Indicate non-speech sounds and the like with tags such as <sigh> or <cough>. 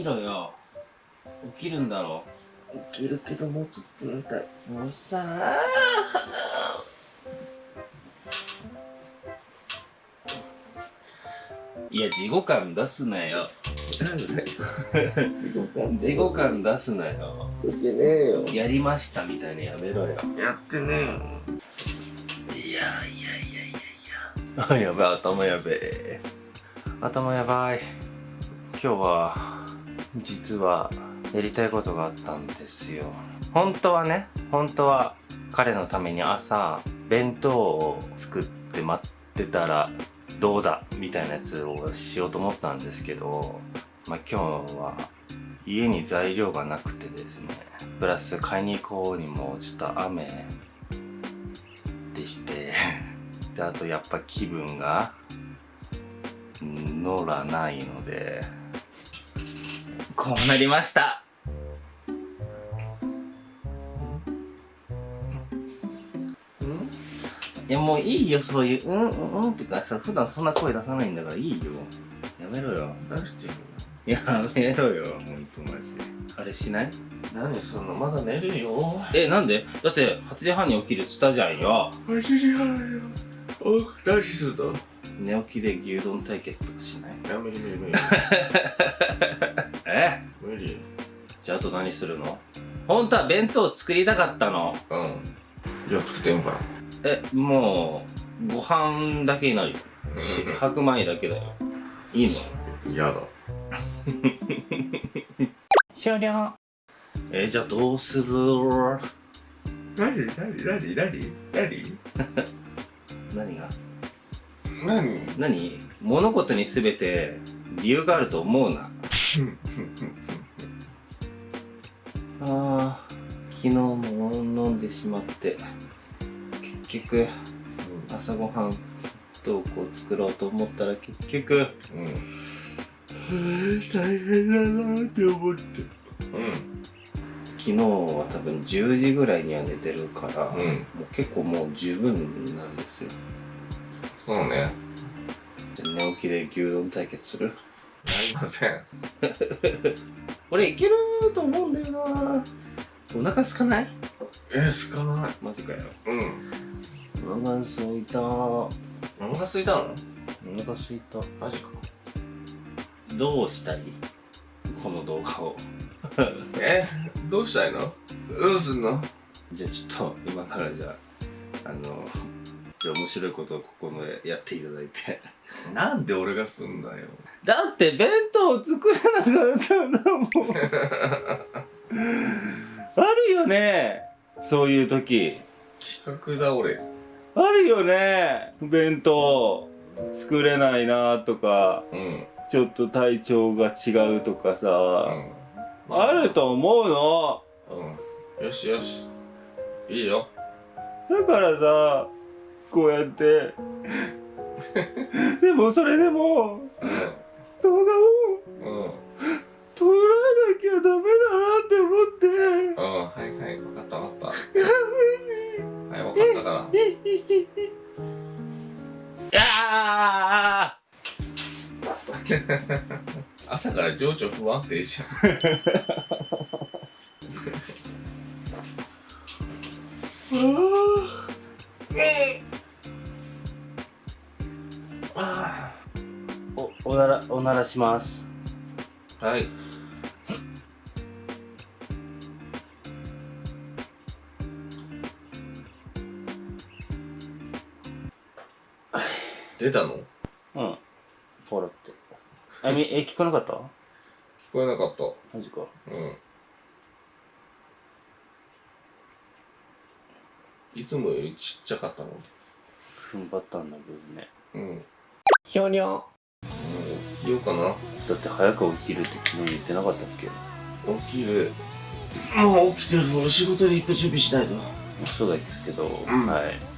起きろよ。起きるんだろ。起きるけどもうちょっと寝たい。もうさあいや事後感出すなよ。なんだよ。事後感出すなよ。出てねえよ。やりましたみたいなやめろよ。やってねえよ。いやいやいやいやいや。やべ頭やべえ。頭やばい。今日は実はやりたいことがあったんですよ。本当はね本当は彼のために朝弁当を作って待ってたらどうだみたいなやつをしようと思ったんですけどまあ今日は家に材料がなくてですねプラス買いに行こうにもちょっと雨でしてであとやっぱ気分が乗らないのでこうなりました。いやもういいよそういううんうんうんってかさ普段そんな声出さないんだからいいよ。やめろよ。出してるやめろよほんとマジであれしない？何そんなまだ寝るよ。えなんで？だって8時半に起きるっつったじゃんよ。8時半よ。お何するの寝起きで牛丼対決とかしない？や無理無理無理え無理じゃああと何するの？本当は弁当作りたかったの。うん。じゃあ作ってんからえもうご飯だけになるよ。し <laughs> 白米だけだよ。いいの？嫌だ。<laughs> 終了。えじゃあどうする？何？何？何？何？何？何？<laughs> が？何？何？物事に全て理由があると思うなあー昨日も飲んでしまって結局朝ごはんどうこう作ろうと思ったら結局うん。大変だなって思って。うん。昨日は多分10時ぐらいには寝てるから、うん。もう結構もう十分なんですよ。そうね。やじゃあ寝起きで牛丼対決する？りません <laughs> 俺いけると思うんだよな。お腹空かない？えすかない。マジかよ。うん。お腹空いた。おお腹空いたの？腹空いた。マジか。どうしたい？この動画を。<laughs> え？どうしたいの？どうすんの？じゃあちょっと今からじゃああの面白いことをここのやっていただいて。<laughs> なんで俺がすんだよ。だって弁当を作れなかったんだも。ん <laughs> あるよね。そういう時。企画だ俺。あるよね。弁当。作れないなとか。うん。ちょっと体調が違うとかさ、うん。あると思うの。うん。よしよし。いいよ。だからさこうやって。<laughs> でもそれでも動画を撮らなきゃダメだなって思って。うん。はいはい。分かった分かった。はい分かったから。いや <laughs> 朝から情緒不安定じー <laughs> おおならおならします。はい。<sighs> 出たの？聞うん。ポロって。あみえ聞こえなかった？こえなかった。マジか。うん。いつもよりちっちゃかったの踏ん張ったんだけどね。うんひょにょもう起きようかな。だって早く起きるって昨日言ってなかったっけ？起きる。もう起きてる。俺仕事で行く準備しないと。そうですけど、ん。はい